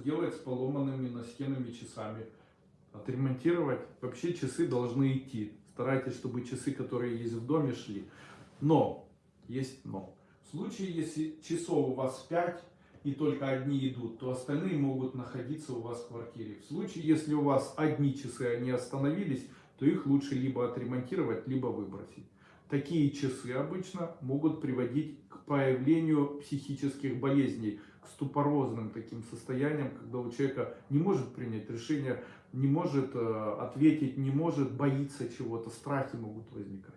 сделать с поломанными настенными часами? Отремонтировать? Вообще часы должны идти. Старайтесь, чтобы часы, которые есть в доме, шли. Но, есть но. В случае, если часов у вас 5 и только одни идут, то остальные могут находиться у вас в квартире. В случае, если у вас одни часы, они остановились, то их лучше либо отремонтировать, либо выбросить. Такие часы обычно могут приводить к появлению психических болезней, к ступорозным таким состояниям, когда у человека не может принять решение, не может э, ответить, не может, боится чего-то, страхи могут возникать.